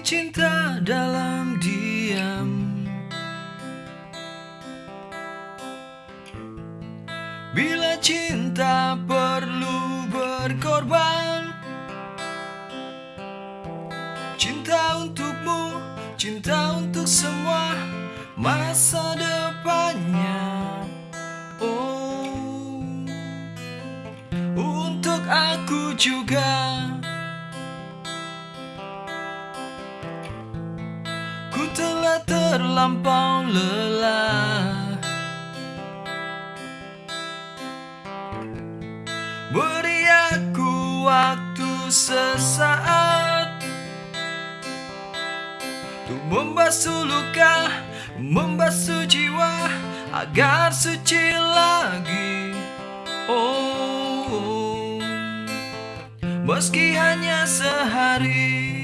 cinta dalam diam. Bila cinta perlu berkorban Cinta untukmu, cinta untuk semua masa depannya. Oh, untuk aku juga Ku telah terlampau lelah. Beri aku waktu sesaat Untuk membasuh luka Membasuh jiwa Agar suci lagi. Oh Meski hanya sehari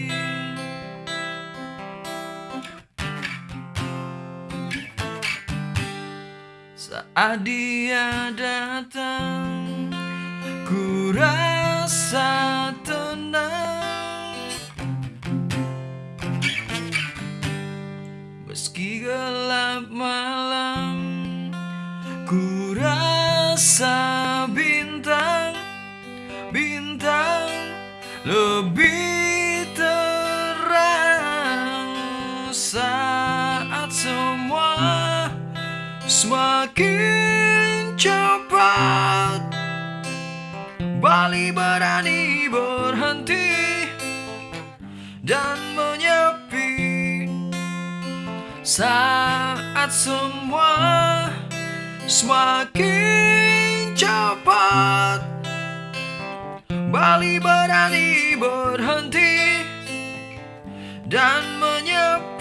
Saat dia datang Ku rasa tenang. Meski gelap malam Ku rasa bintang Bintang lebih terang Saat semakin cepat Bali berani berhenti dan menyepi Saat semua semakin cepat. Bali berani berhenti dan menyepi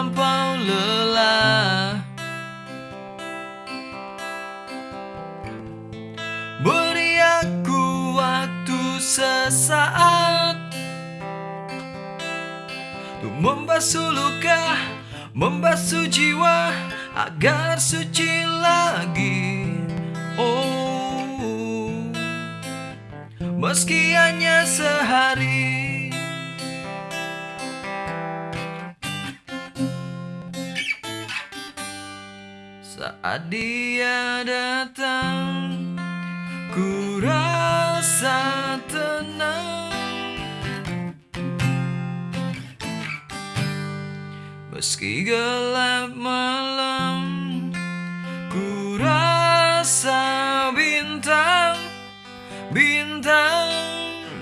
terlampau lelah. Beri aku waktu sesaat Untuk membasuh luka Membasuh jiwa Agar suci lagi. Oh Meski hanya sehari Saat dia datang Ku rasa tenang. Meski gelap malam Ku rasa bintang Bintang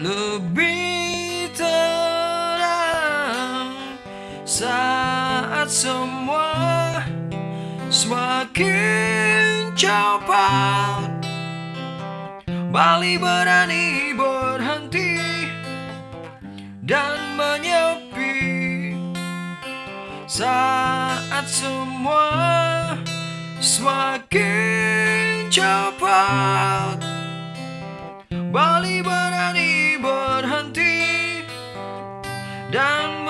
lebih terang. Saat semua Semakin cepat Bali berani berhenti Dan menyepi Saat semua Semakin cepat Bali berani berhenti Dan